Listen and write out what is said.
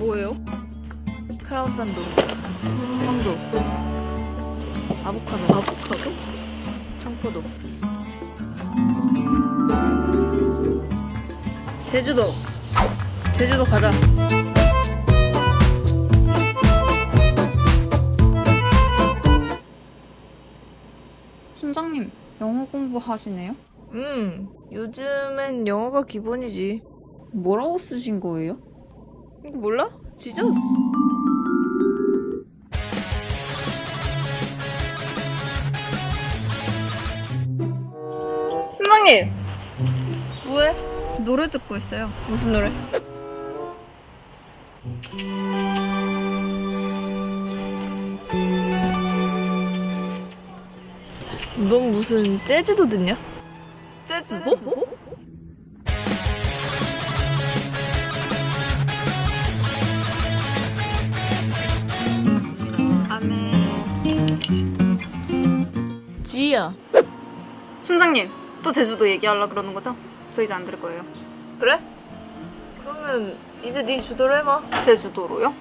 뭐예요? 크라우산도 황도 아보카도 아보카도? 청포도 제주도. 제주도 가자. 순장님, 영어 공부하시네요? 음 요즘엔 영어가 기본이지 뭐라고 쓰신 거예요? 이거 몰라? 지저스 순장님! 뭐해? 노래 듣고 있어요. 무슨 노래? 넌 무슨 재즈도 듣냐? 제주도? 아 지희야 순장님, 또 제주도 얘기하려 그러는 거죠? 저 이제 안 들을 거예요. 그래? 그러면 이제 네 주도로 해봐 제주도로요?